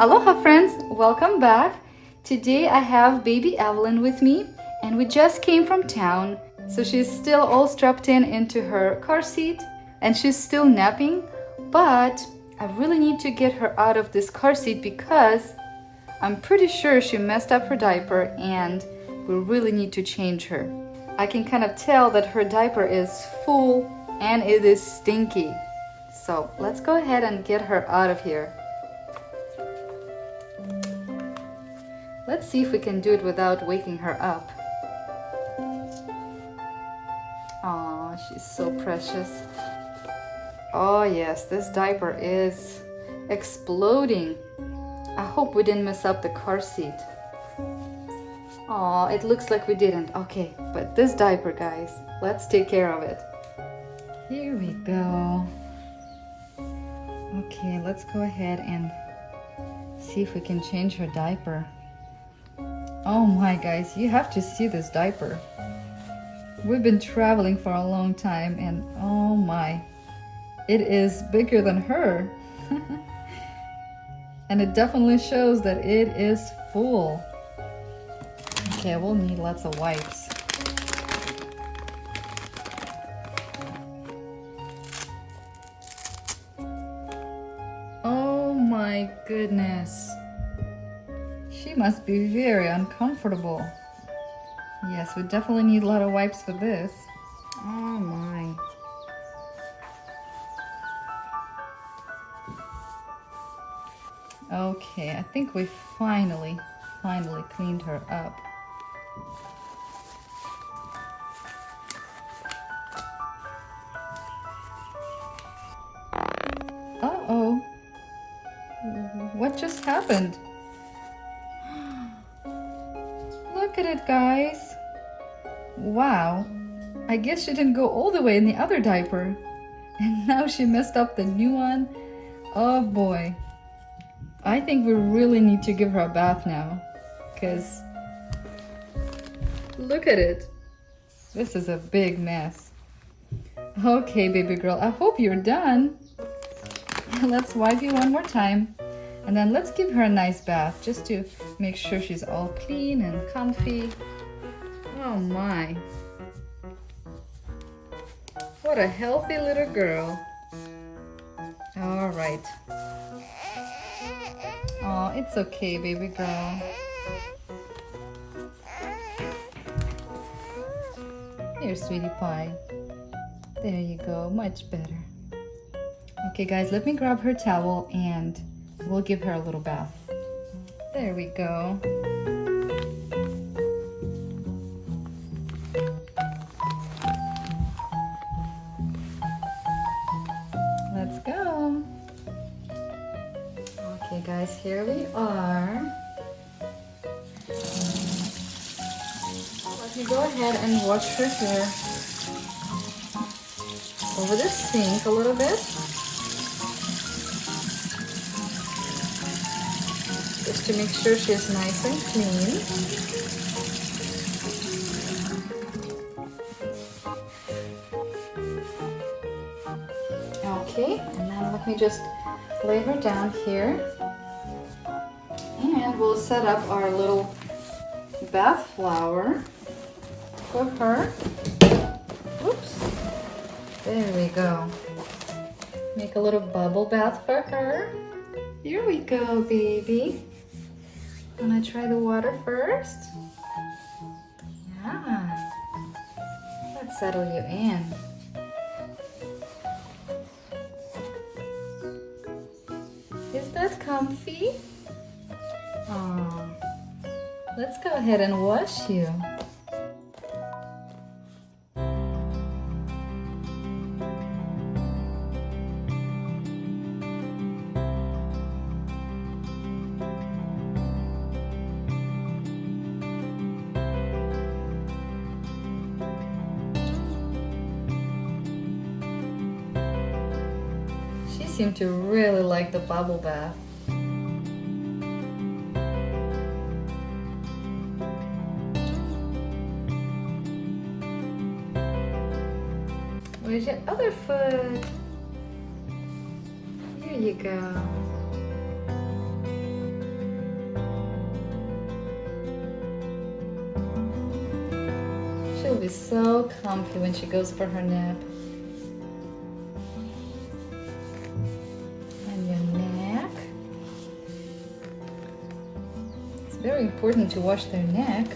Aloha friends, welcome back. Today I have baby Evelyn with me and we just came from town. So she's still all strapped in into her car seat and she's still napping. But I really need to get her out of this car seat because I'm pretty sure she messed up her diaper and we really need to change her. I can kind of tell that her diaper is full and it is stinky. So let's go ahead and get her out of here. Let's see if we can do it without waking her up. Oh, she's so precious. Oh yes, this diaper is exploding. I hope we didn't mess up the car seat. Oh, it looks like we didn't. Okay, but this diaper, guys, let's take care of it. Here we go. Okay, let's go ahead and see if we can change her diaper. Oh my guys, you have to see this diaper. We've been traveling for a long time and oh my, it is bigger than her. and it definitely shows that it is full. Okay, we'll need lots of wipes. Oh my goodness. She must be very uncomfortable. Yes, we definitely need a lot of wipes for this. Oh my. Okay, I think we finally, finally cleaned her up. Uh-oh. What just happened? Look at it, guys. Wow. I guess she didn't go all the way in the other diaper. And now she messed up the new one. Oh boy. I think we really need to give her a bath now. Because look at it. This is a big mess. Okay, baby girl, I hope you're done. Let's wipe you one more time. And then let's give her a nice bath just to make sure she's all clean and comfy. Oh my. What a healthy little girl. All right. Oh, it's okay, baby girl. Here, sweetie pie. There you go, much better. Okay, guys, let me grab her towel and We'll give her a little bath. There we go. Let's go. Okay guys, here we are. Let me go ahead and wash her hair over the sink a little bit. Just to make sure she's nice and clean. Okay, and then let me just lay her down here. And we'll set up our little bath flower for her. Oops. There we go. Make a little bubble bath for her. Here we go, baby. Wanna try the water first? Yeah. Let's settle you in. Is that comfy? Let's go ahead and wash you. seem to really like the bubble bath. Where's your other foot? Here you go. She'll be so comfy when she goes for her nap. Very important to wash their neck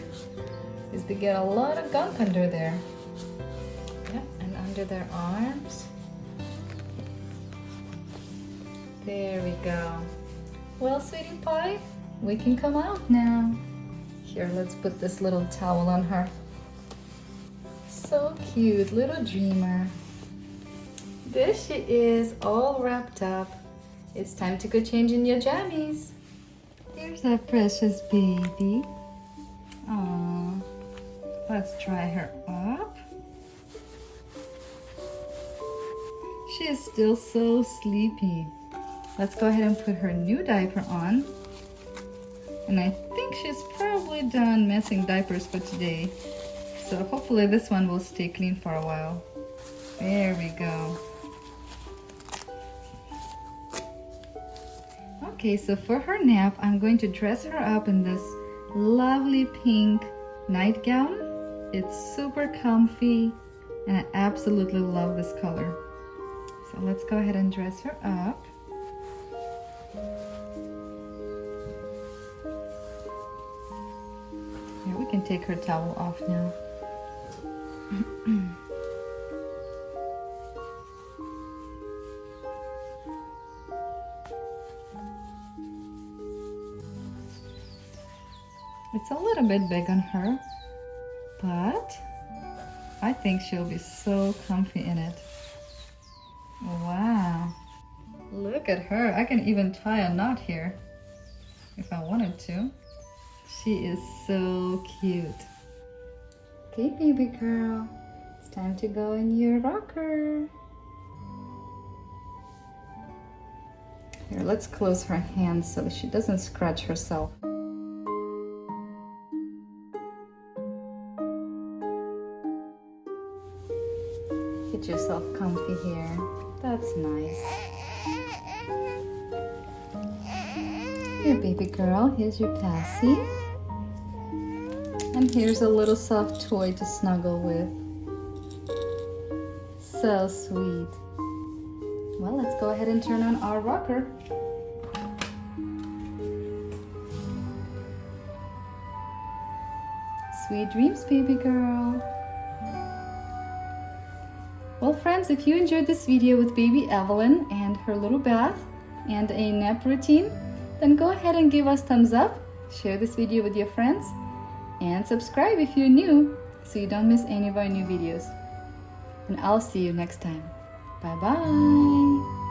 is they get a lot of gunk under there. Yep, and under their arms. There we go. Well, sweetie pie, we can come out now. Here, let's put this little towel on her. So cute, little dreamer. There she is, all wrapped up. It's time to go change in your jammies. Here's our precious baby. Aww. Let's dry her up. She is still so sleepy. Let's go ahead and put her new diaper on. And I think she's probably done messing diapers for today. So hopefully this one will stay clean for a while. There we go. Okay, so for her nap, I'm going to dress her up in this lovely pink nightgown. It's super comfy and I absolutely love this color. So let's go ahead and dress her up. Yeah, we can take her towel off now. it's a little bit big on her, but I think she'll be so comfy in it. Wow. Look at her. I can even tie a knot here if I wanted to. She is so cute. Okay, baby girl. It's time to go in your rocker. Here, let's close her hands so that she doesn't scratch herself. Comfy here. That's nice. Here, baby girl, here's your passy. And here's a little soft toy to snuggle with. So sweet. Well, let's go ahead and turn on our rocker. Sweet dreams, baby girl. Well, friends, if you enjoyed this video with baby Evelyn and her little bath and a nap routine, then go ahead and give us thumbs up, share this video with your friends, and subscribe if you're new so you don't miss any of our new videos. And I'll see you next time. Bye-bye.